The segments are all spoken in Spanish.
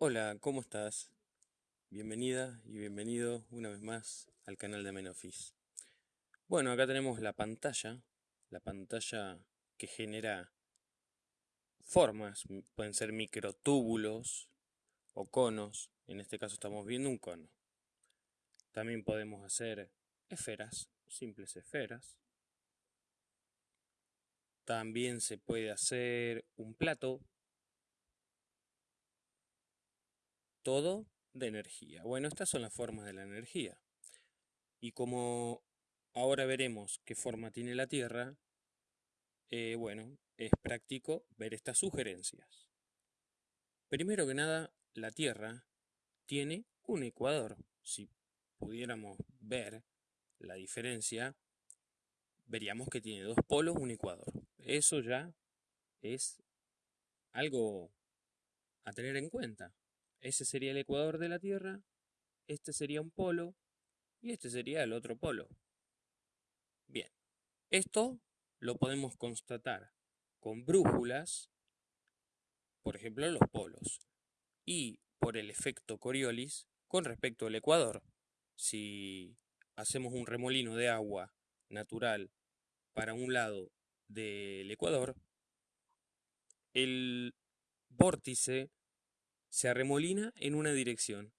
Hola, ¿cómo estás? Bienvenida y bienvenido una vez más al canal de Menofis. Bueno, acá tenemos la pantalla, la pantalla que genera formas, pueden ser microtúbulos o conos, en este caso estamos viendo un cono. También podemos hacer esferas, simples esferas. También se puede hacer un plato, todo de energía. Bueno, estas son las formas de la energía. Y como ahora veremos qué forma tiene la Tierra, eh, bueno, es práctico ver estas sugerencias. Primero que nada, la Tierra tiene un ecuador. Si pudiéramos ver la diferencia, veríamos que tiene dos polos, un ecuador. Eso ya es algo a tener en cuenta. Ese sería el ecuador de la Tierra, este sería un polo y este sería el otro polo. Bien, esto lo podemos constatar con brújulas, por ejemplo los polos, y por el efecto Coriolis con respecto al ecuador. Si hacemos un remolino de agua natural para un lado del ecuador, el vórtice se arremolina en una dirección.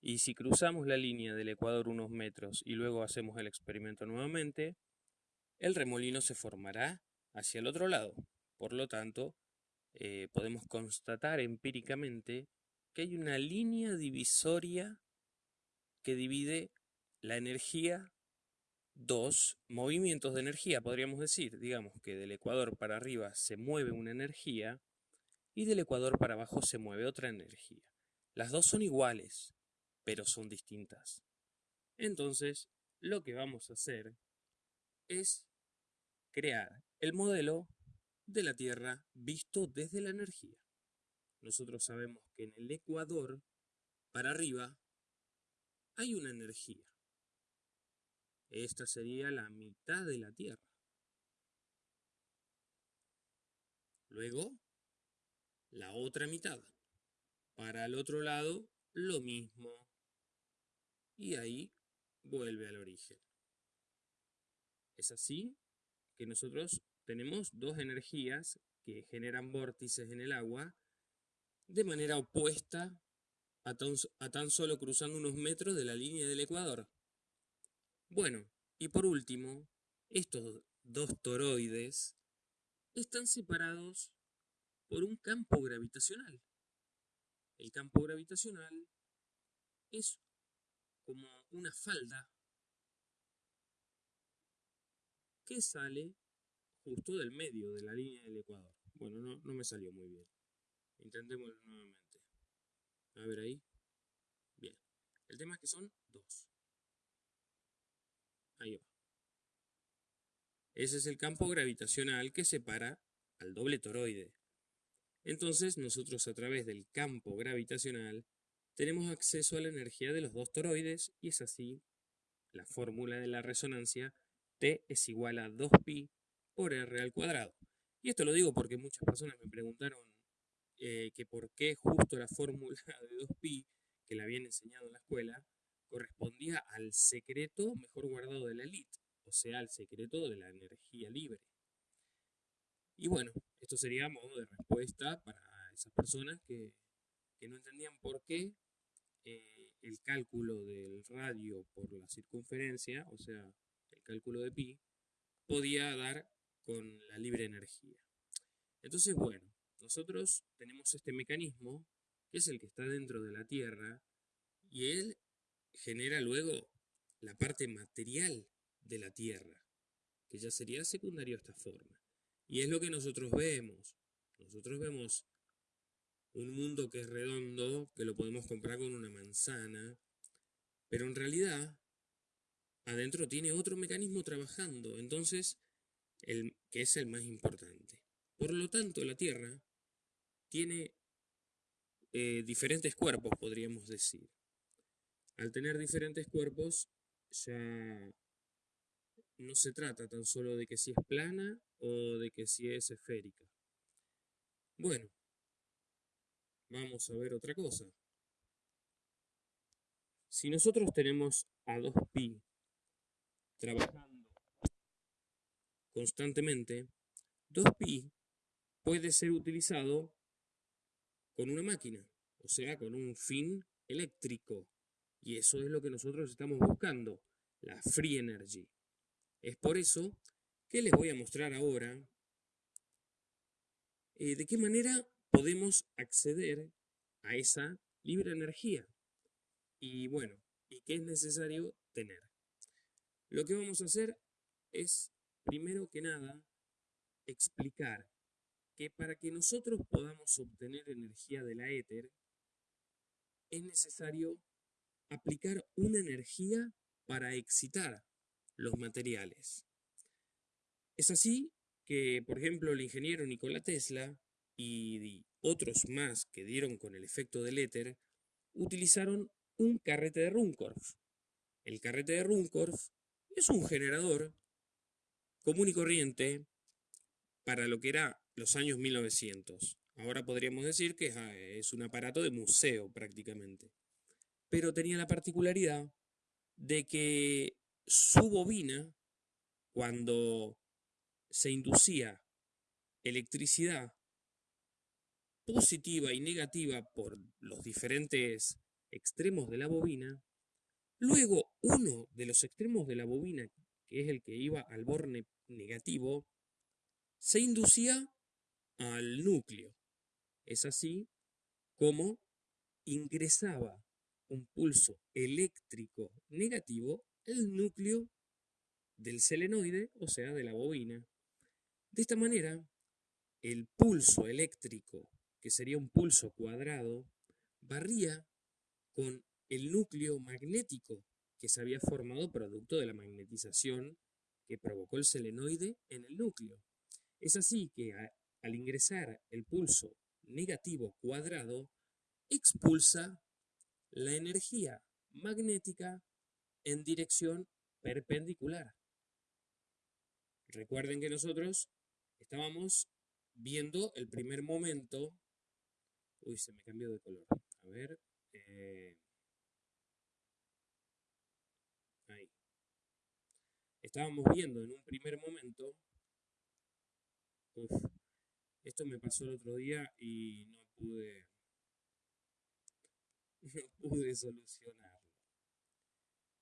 Y si cruzamos la línea del ecuador unos metros y luego hacemos el experimento nuevamente, el remolino se formará hacia el otro lado. Por lo tanto, eh, podemos constatar empíricamente que hay una línea divisoria que divide la energía, dos movimientos de energía, podríamos decir. Digamos que del ecuador para arriba se mueve una energía y del ecuador para abajo se mueve otra energía. Las dos son iguales, pero son distintas. Entonces, lo que vamos a hacer es crear el modelo de la Tierra visto desde la energía. Nosotros sabemos que en el ecuador, para arriba, hay una energía. Esta sería la mitad de la Tierra. Luego, la otra mitad. Para el otro lado, lo mismo. Y ahí vuelve al origen. Es así que nosotros tenemos dos energías que generan vórtices en el agua de manera opuesta a tan, a tan, solo cruzando unos metros de la línea del ecuador. Bueno, y por último, estos dos toroides están separados por un campo gravitacional. El campo gravitacional es como una falda que sale justo del medio de la línea del ecuador. Bueno, no, me salió muy bien. Intentémoslo nuevamente. A ver ahí. Bien. El tema es que son dos. Ahí va. Ese es el campo gravitacional que separa al doble toroide. Entonces nosotros a través del campo gravitacional tenemos acceso a la energía de los dos toroides y es así la fórmula de la resonancia T es igual a 2pi por R al cuadrado. Y esto lo digo porque muchas personas me preguntaron eh, que por qué justo la fórmula de 2pi que la habían enseñado en la escuela correspondía al secreto mejor guardado de la elite, o sea, al secreto de la energía libre. Y bueno, esto sería modo de respuesta para esas personas que, no entendían por qué eh, el cálculo del radio por la circunferencia, o sea, el cálculo de pi, podía dar con la libre energía. Entonces, bueno, nosotros tenemos este mecanismo, que es el que está dentro de la Tierra, y él genera luego la parte material de la Tierra, que ya sería secundario a esta forma. Y es lo que nosotros vemos. Nosotros vemos un mundo que es redondo, que lo podemos comprar con una manzana, pero en realidad adentro tiene otro mecanismo trabajando, entonces, el, que es el más importante. Por lo tanto, la Tierra tiene eh, diferentes cuerpos, podríamos decir. Al tener diferentes cuerpos, ya no se trata tan solo de que si es plana o de que si es esférica. Bueno, vamos a ver otra cosa. si nosotros tenemos a 2pi trabajando constantemente, 2pi puede ser utilizado con una máquina, o sea, con un fin eléctrico. Y eso es lo que nosotros estamos buscando, la free energy. Es por eso que les voy a mostrar ahora eh, de qué manera podemos acceder a esa libre energía. Y bueno, ¿y qué es necesario tener? Lo que vamos a hacer es, primero que nada, explicar que para que nosotros podamos obtener energía de la éter, es necesario aplicar una energía para excitar los materiales. Es así que, por ejemplo, el ingeniero Nikola Tesla y otros más que dieron con el efecto del éter, utilizaron un carrete de Runcorf. El carrete de Runcorf es un generador común y corriente para lo que era los años 1900. Ahora podríamos decir que es un aparato de museo prácticamente. Pero tenía la particularidad de que su bobina, cuando se inducía electricidad positiva y negativa por los diferentes extremos de la bobina, luego uno de los extremos de la bobina, que es el que iba al borne negativo, se inducía al núcleo. Es así como ingresaba un pulso eléctrico negativo al núcleo del selenoide, o sea, de la bobina. De esta manera, el pulso eléctrico, que sería un pulso cuadrado, barría con el núcleo magnético que se había formado producto de la magnetización que provocó el selenoide en el núcleo. Es así que al ingresar el pulso negativo cuadrado, expulsa la energía magnética en dirección perpendicular. Recuerden que nosotros estábamos viendo el primer momento. Uy, se me cambió de color. A ver. Eh, ahí. Estábamos viendo en un primer momento. Uf, esto me pasó el otro día y no pude. No pude solucionarlo.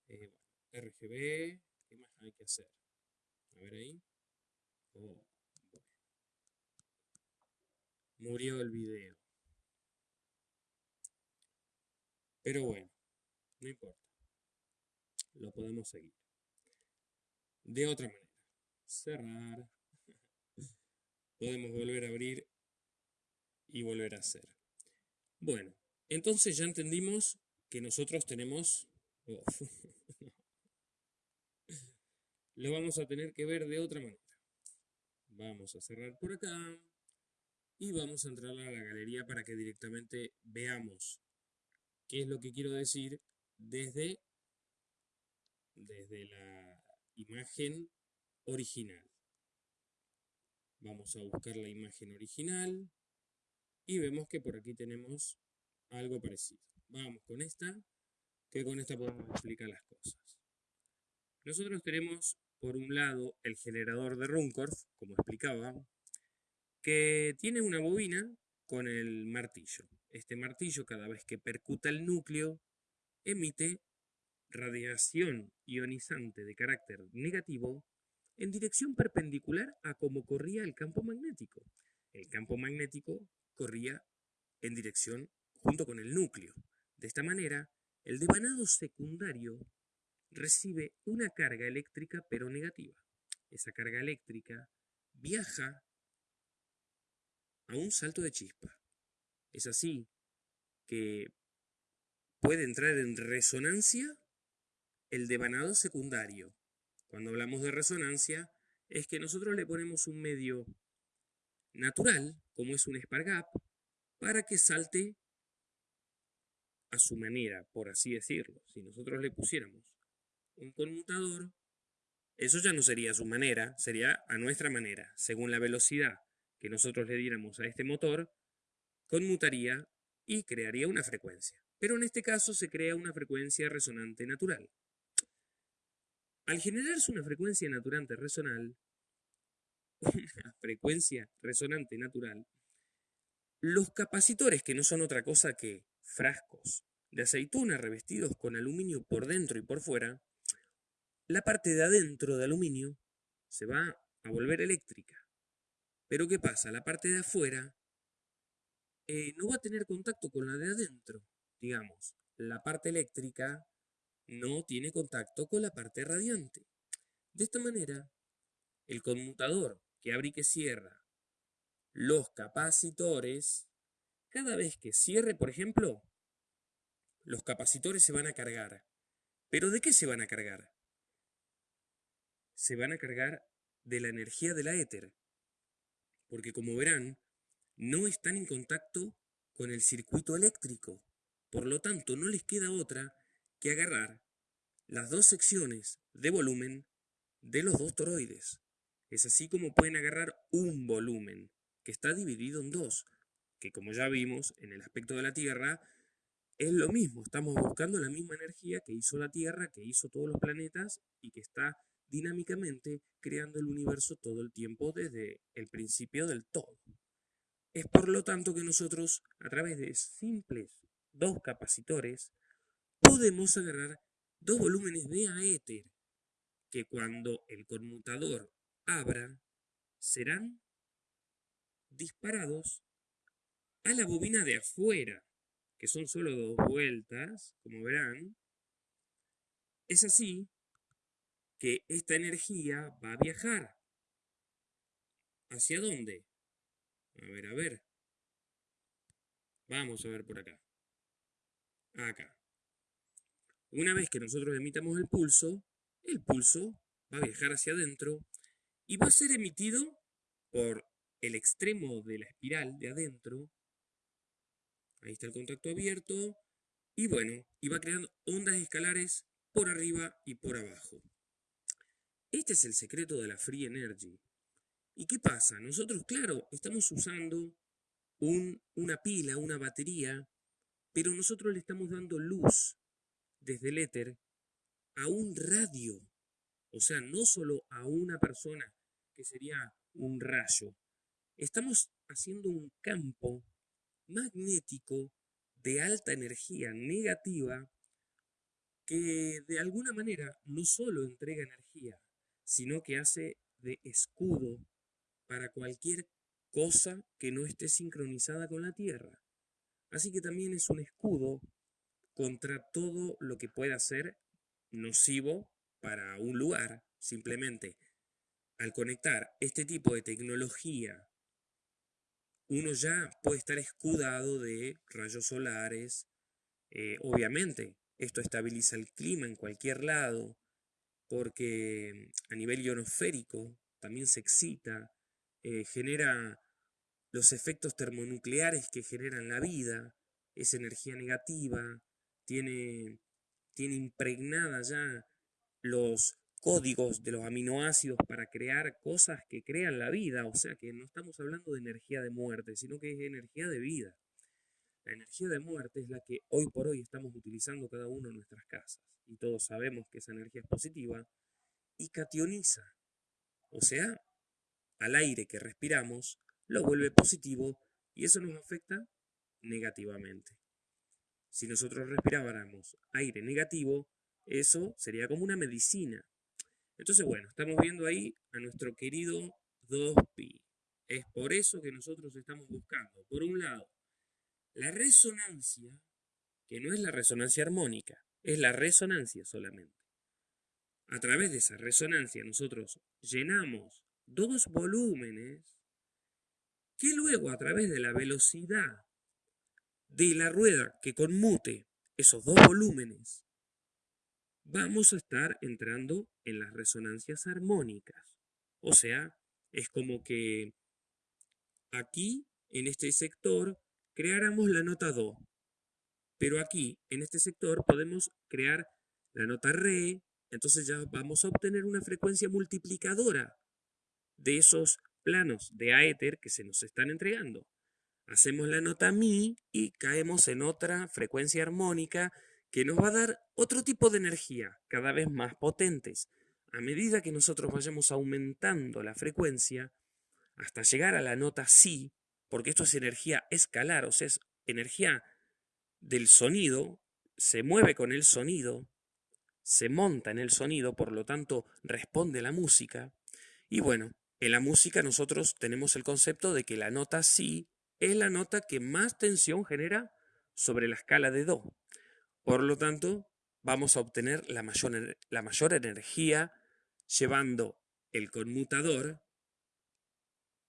Eh, bueno, RGB. ¿Qué más hay que hacer? A ver ahí. Oh, Murió el video. Pero bueno, no importa. Lo podemos seguir. De otra manera. Cerrar. podemos volver a abrir y volver a hacer. Bueno, entonces ya entendimos que nosotros tenemos... Lo vamos a tener que ver de otra manera. Vamos a cerrar por acá y vamos a entrar a la galería para que directamente veamos qué es lo que quiero decir desde, desde la imagen original. Vamos a buscar la imagen original y vemos que por aquí tenemos algo parecido. Vamos con esta, que con esta podemos explicar las cosas. Nosotros tenemos por un lado el generador de Runcorf, como explicaba, que tiene una bobina con el martillo. Este martillo cada vez que percuta el núcleo emite radiación ionizante de carácter negativo en dirección perpendicular a como corría el campo magnético. El campo magnético corría en dirección junto con el núcleo. De esta manera, el devanado secundario recibe una carga eléctrica pero negativa. Esa carga eléctrica viaja a un salto de chispa. Es así que puede entrar en resonancia el devanado secundario. Cuando hablamos de resonancia, es que nosotros le ponemos un medio natural, como es un spark para que salte a su manera, por así decirlo. Si nosotros le pusiéramos un conmutador, eso ya no sería a su manera, sería a nuestra manera. Según la velocidad que nosotros le diéramos a este motor, conmutaría y crearía una frecuencia. pero en este caso se crea una frecuencia resonante natural. Al generarse una frecuencia naturante resonal, una frecuencia resonante natural, los capacitores, que no son otra cosa que frascos de aceituna revestidos con aluminio por dentro y por fuera, la parte de adentro de aluminio se va a volver eléctrica. Pero ¿qué pasa? La parte de afuera eh, no va a tener contacto con la de adentro. Digamos, la parte eléctrica no tiene contacto con la parte radiante. De esta manera, el conmutador que abre y que cierra los capacitores, cada vez que cierre, por ejemplo, los capacitores se van a cargar. ¿Pero de qué se van a cargar? Se van a cargar de la energía de la éter. Porque como verán, no están en contacto con el circuito eléctrico. Por lo tanto, no les queda otra que agarrar las dos secciones de volumen de los dos toroides. Es así como pueden agarrar un volumen que está dividido en dos, que como ya vimos en el aspecto de la Tierra, es lo mismo, estamos buscando la misma energía que hizo la Tierra, que hizo todos los planetas y que está dinámicamente creando el universo todo el tiempo desde el principio del todo. Es por lo tanto que nosotros, a través de simples dos capacitores, podemos agarrar dos volúmenes de aéter que cuando el conmutador abra serán disparados a la bobina de afuera, que son solo dos vueltas, como verán. Es así que esta energía va a viajar. ¿Hacia dónde? A ver, a ver. Vamos a ver por acá. Acá. Una vez que nosotros emitamos el pulso, el pulso va a viajar hacia adentro y va a ser emitido por el extremo de la espiral de adentro. Ahí está el contacto abierto. Y bueno, y va creando ondas escalares por arriba y por abajo. Este es el secreto de la Free Energy. ¿Y qué pasa? Nosotros, claro, estamos usando una pila, una batería, pero nosotros le estamos dando luz desde el éter a un radio. O sea, no solo a una persona, que sería un rayo. Estamos haciendo un campo magnético de alta energía negativa que de alguna manera no solo entrega energía, sino que hace de escudo para cualquier cosa que no esté sincronizada con la Tierra. Así que también es un escudo contra todo lo que pueda ser nocivo para un lugar. Simplemente, al conectar este tipo de tecnología, uno ya puede estar escudado de rayos solares. Eh, obviamente, esto estabiliza el clima en cualquier lado, porque a nivel ionosférico también se excita eh, genera los efectos termonucleares que generan la vida, es energía negativa, tiene, tiene impregnada ya los códigos de los aminoácidos para crear cosas que crean la vida, o sea que no estamos hablando de energía de muerte, sino que es energía de vida. La energía de muerte es la que hoy por hoy estamos utilizando cada uno en nuestras casas, y todos sabemos que esa energía es positiva y cationiza, o sea, al aire que respiramos, lo vuelve positivo y eso nos afecta negativamente. Si nosotros respiráramos aire negativo, eso sería como una medicina. Entonces, bueno, estamos viendo ahí a nuestro querido 2pi. Es por eso que nosotros estamos buscando, por un lado, la resonancia, que no es la resonancia armónica, es la resonancia solamente. A través de esa resonancia nosotros llenamos dos volúmenes que luego a través de la velocidad de la rueda que conmute esos dos volúmenes, vamos a estar entrando en las resonancias armónicas. O sea, es como que aquí, en este sector, creáramos la nota Do. Pero aquí, en este sector, podemos crear la nota Re. Entonces ya vamos a obtener una frecuencia multiplicadora de esos planos de aéter que se nos están entregando. Hacemos la nota mi y caemos en otra frecuencia armónica que nos va a dar otro tipo de energía, cada vez más potentes. A medida que nosotros vayamos aumentando la frecuencia, hasta llegar a la nota si, porque esto es energía escalar, o sea, es energía del sonido, se mueve con el sonido, se monta en el sonido, por lo tanto responde la música. Y bueno, en la música nosotros tenemos el concepto de que la nota si es la nota que más tensión genera sobre la escala de do. Por lo tanto, vamos a obtener la mayor, la mayor energía llevando el conmutador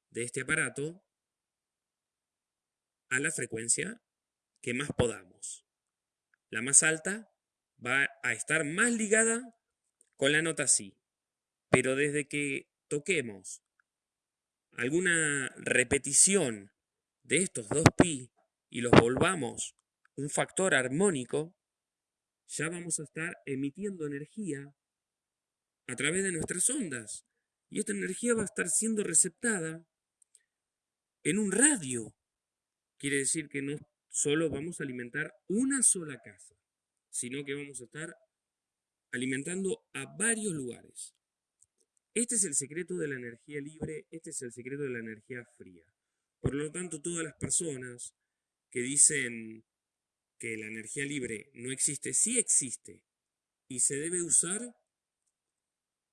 de este aparato a la frecuencia que más podamos. La más alta va a estar más ligada con la nota si, pero desde que toquemos alguna repetición de estos dos pi y los volvamos un factor armónico, ya vamos a estar emitiendo energía a través de nuestras ondas. Y esta energía va a estar siendo receptada en un radio. Quiere decir que no solo vamos a alimentar una sola casa, sino que vamos a estar alimentando a varios lugares. Este es el secreto de la energía libre, este es el secreto de la energía fría. Por lo tanto, todas las personas que dicen que la energía libre no existe, sí existe y se debe usar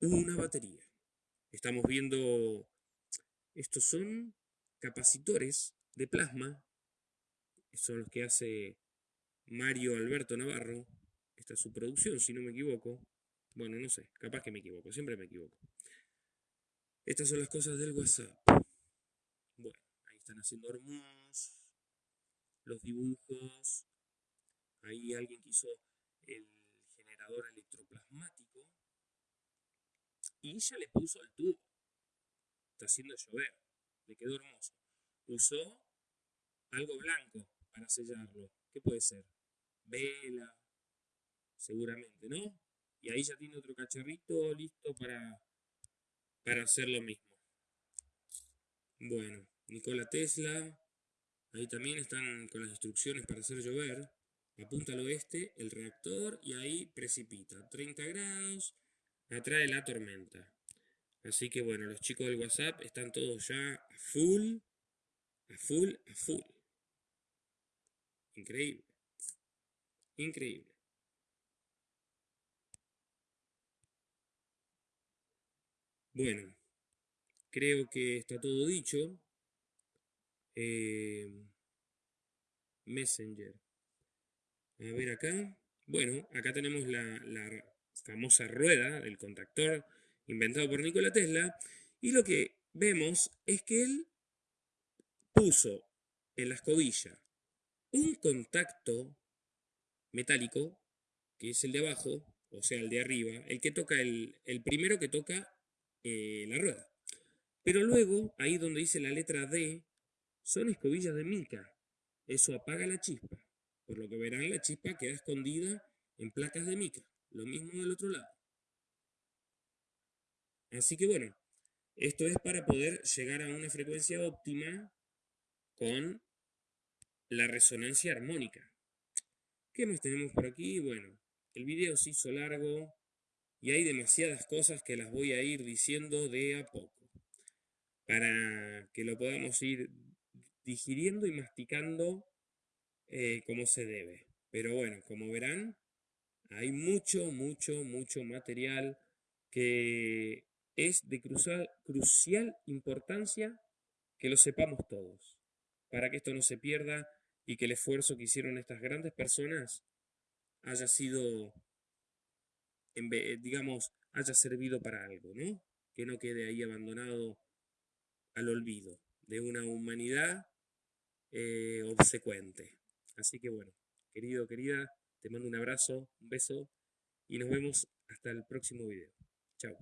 una batería. Estamos viendo, estos son capacitores de plasma, son los que hace Mario Alberto Navarro, esta es su producción, si no me equivoco. Bueno, no sé, capaz que me equivoco, siempre me equivoco. Estas son las cosas del WhatsApp están haciendo hermosos los dibujos. Ahí alguien que hizo el generador electroplasmático y ya le puso el tubo. Está haciendo llover. Le quedó hermoso. Usó algo blanco para sellarlo. ¿Qué puede ser? Vela, seguramente, ¿no? Y ahí ya tiene otro cacharrito listo para, para hacer lo mismo. Bueno, Nikola Tesla. Ahí también están con las instrucciones para hacer llover. Apunta al oeste el reactor y ahí precipita. 30 grados, atrae la tormenta. Así que bueno, los chicos del WhatsApp están todos ya a full, a full, a full. Increíble. Increíble. Bueno, creo que está todo dicho. Eh, Messenger. A ver acá. Bueno, acá tenemos la, famosa rueda del contactor inventado por Nikola Tesla. Y lo que vemos es que él puso en la escobilla un contacto metálico, que es el de abajo, o sea, el de arriba, el que toca el, el primero que toca eh, la rueda. Pero luego, ahí donde dice la letra D, son escobillas de mica. Eso apaga la chispa. Por lo que verán, la chispa queda escondida en placas de mica. Lo mismo del otro lado. Así que bueno, esto es para poder llegar a una frecuencia óptima con la resonancia armónica. ¿Qué más tenemos por aquí? Bueno, el video se hizo largo y hay demasiadas cosas que las voy a ir diciendo de a poco para que lo podamos ir digiriendo y masticando eh, como se debe. Pero bueno, como verán, hay mucho, mucho, mucho material que es de crucial, crucial importancia que lo sepamos todos, para que esto no se pierda y que el esfuerzo que hicieron estas grandes personas haya sido, digamos, haya servido para algo, ¿no? Que no quede ahí abandonado al olvido de una humanidad eh, obsecuente. Así que bueno, querido, querida, te mando un abrazo, un beso y nos vemos hasta el próximo video. Chao.